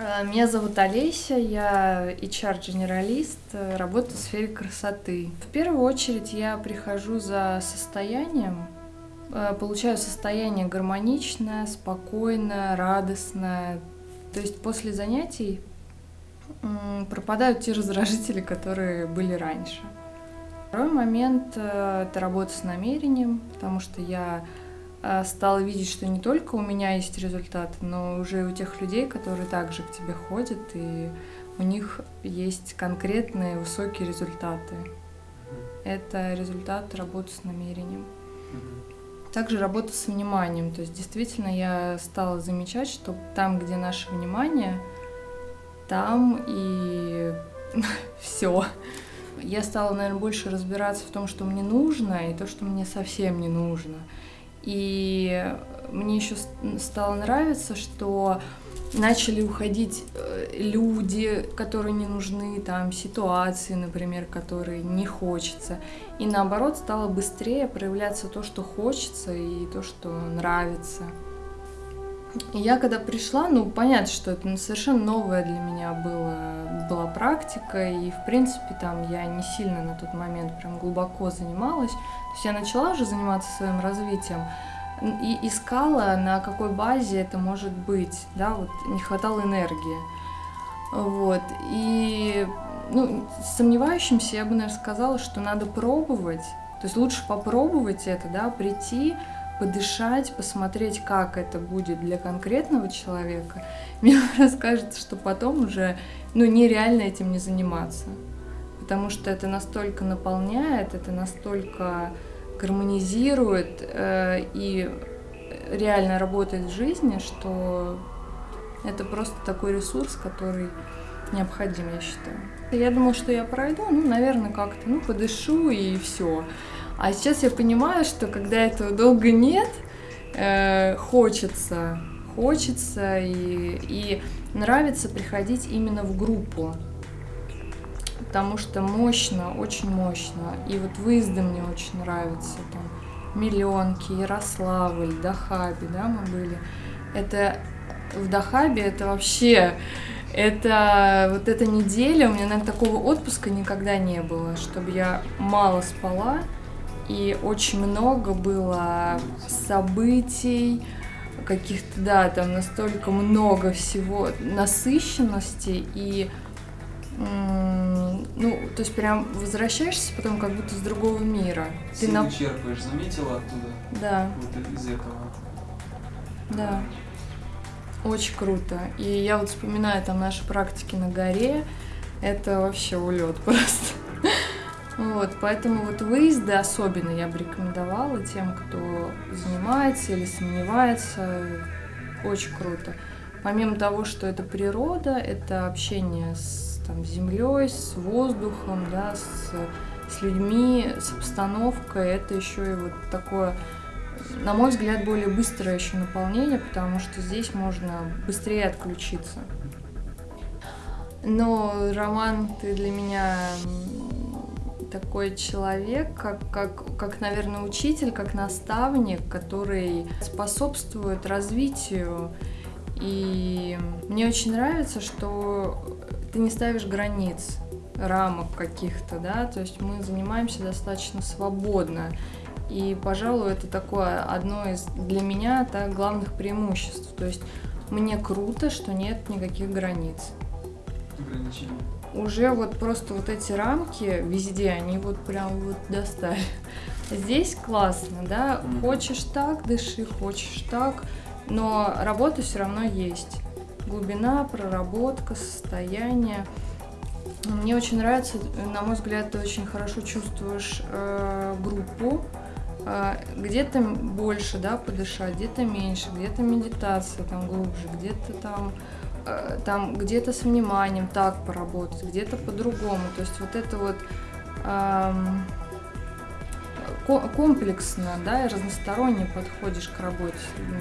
Э, меня зовут Олеся, я HR-генералист, э, работаю в сфере красоты. В первую очередь я прихожу за состоянием, э, получаю состояние гармоничное, спокойное, радостное. То есть после занятий пропадают те раздражители, которые были раньше. Второй момент – это работа с намерением, потому что я стала видеть, что не только у меня есть результат, но уже у тех людей, которые также к тебе ходят, и у них есть конкретные высокие результаты. Это результат работы с намерением. Также работа с вниманием. То есть действительно я стала замечать, что там, где наше внимание, там и все. Я стала, наверное, больше разбираться в том, что мне нужно, и то, что мне совсем не нужно. И мне еще стало нравиться, что начали уходить э, люди, которые не нужны, там ситуации, например, которые не хочется. И наоборот стало быстрее проявляться то, что хочется и то, что нравится. И я когда пришла, ну понятно, что это совершенно новая для меня была, была практика, и в принципе там я не сильно на тот момент прям глубоко занималась. То есть я начала уже заниматься своим развитием и искала, на какой базе это может быть, да, вот не хватало энергии. Вот, и ну, сомневающимся я бы, наверное, сказала, что надо пробовать, то есть лучше попробовать это, да, прийти, подышать, посмотреть, как это будет для конкретного человека, мне расскажется, что потом уже ну, нереально этим не заниматься. Потому что это настолько наполняет, это настолько гармонизирует э, и реально работает в жизни, что это просто такой ресурс, который необходим, я считаю. Я думала, что я пройду, ну, наверное, как-то, ну, подышу и все. А сейчас я понимаю, что когда этого долго нет, э, хочется, хочется и, и нравится приходить именно в группу. Потому что мощно, очень мощно. И вот выезды мне очень нравятся. Там Миллионки, Ярославль, Дахаби, да, мы были. Это в Дахабе это вообще это вот эта неделя, у меня, наверное, такого отпуска никогда не было, чтобы я мало спала, и очень много было событий, каких-то, да, там настолько много всего, насыщенности, и, ну, то есть прям возвращаешься потом как будто с другого мира. Ты на... черпаешь, заметила оттуда? Да. Вот из этого. Да. Очень круто. И я вот вспоминаю там наши практики на горе, это вообще улет просто. Вот, поэтому вот выезды особенно я бы рекомендовала тем, кто занимается или сомневается. Очень круто. Помимо того, что это природа, это общение с там, землей, с воздухом, да, с, с людьми, с обстановкой, это еще и вот такое, на мой взгляд, более быстрое еще наполнение, потому что здесь можно быстрее отключиться. Но, Роман, ты для меня такой человек, как, как, как, наверное, учитель, как наставник, который способствует развитию. И мне очень нравится, что ты не ставишь границ, рамок каких-то, да, то есть мы занимаемся достаточно свободно. И, пожалуй, это такое одно из для меня так, главных преимуществ. То есть мне круто, что нет никаких границ. Ограничений уже вот просто вот эти рамки везде, они вот прям вот достали. Здесь классно, да, хочешь так, дыши, хочешь так, но работа все равно есть. Глубина, проработка, состояние. Мне очень нравится, на мой взгляд, ты очень хорошо чувствуешь э, группу, э, где-то больше, да, подышать, где-то меньше, где-то медитация там глубже, где-то там там где-то с вниманием так поработать, где-то по-другому. То есть вот это вот эм, комплексно, да, и разносторонне подходишь к работе с людьми.